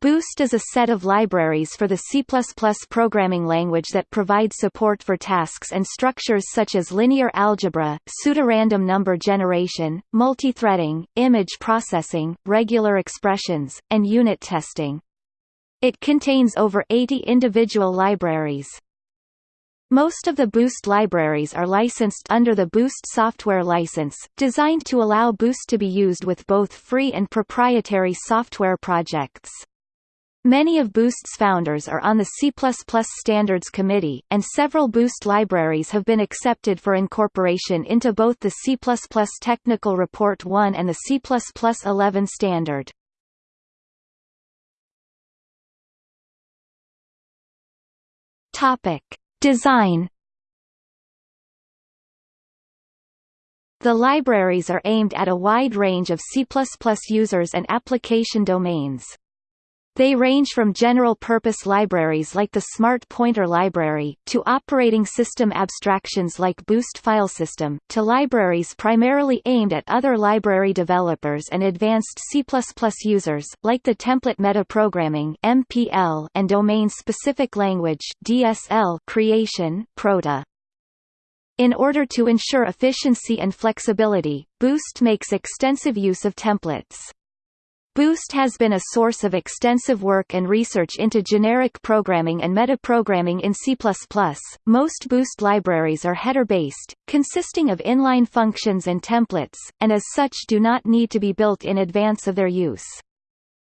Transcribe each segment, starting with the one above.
Boost is a set of libraries for the C++ programming language that provide support for tasks and structures such as linear algebra, pseudorandom number generation, multithreading, image processing, regular expressions, and unit testing. It contains over 80 individual libraries. Most of the Boost libraries are licensed under the Boost software license, designed to allow Boost to be used with both free and proprietary software projects. Many of Boost's founders are on the C++ Standards Committee, and several Boost libraries have been accepted for incorporation into both the C++ Technical Report 1 and the C++ 11 standard. Topic: Design The libraries are aimed at a wide range of C++ users and application domains. They range from general-purpose libraries like the Smart Pointer Library, to operating system abstractions like Boost Filesystem, to libraries primarily aimed at other library developers and advanced C++ users, like the Template Metaprogramming (MPL) and Domain-Specific Language (DSL) creation (Proto). In order to ensure efficiency and flexibility, Boost makes extensive use of templates. Boost has been a source of extensive work and research into generic programming and metaprogramming in C++. Most Boost libraries are header-based, consisting of inline functions and templates, and as such do not need to be built in advance of their use.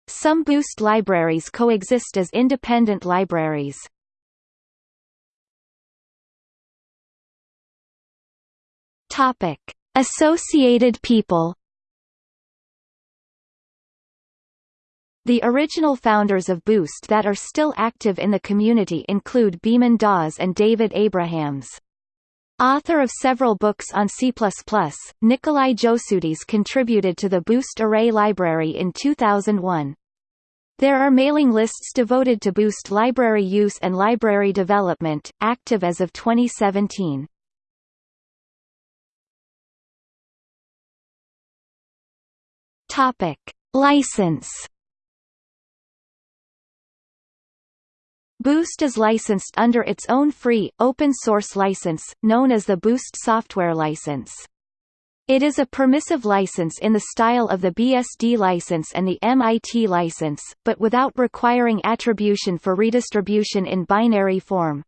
Some Boost libraries coexist as independent libraries. Topic: Associated people The original founders of Boost that are still active in the community include Beeman Dawes and David Abrahams. Author of several books on C++, Nicolai Josuttis contributed to the Boost Array library in 2001. There are mailing lists devoted to Boost library use and library development, active as of 2017. Topic. License Boost is licensed under its own free, open-source license, known as the Boost Software License. It is a permissive license in the style of the BSD license and the MIT license, but without requiring attribution for redistribution in binary form.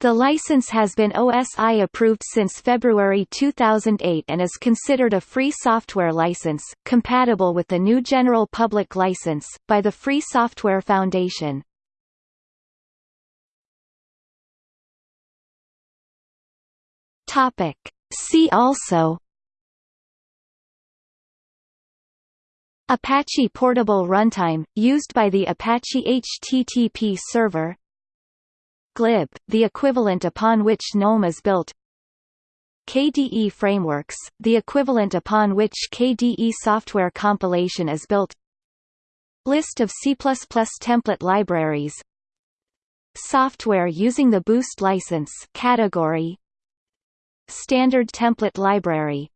The license has been OSI approved since February 2008 and is considered a free software license, compatible with the GNU General Public License, by the Free Software Foundation. Topic. See also Apache Portable Runtime, used by the Apache HTTP server glib, the equivalent upon which GNOME is built KDE Frameworks, the equivalent upon which KDE software compilation is built List of C++ template libraries Software using the Boost license category Standard template library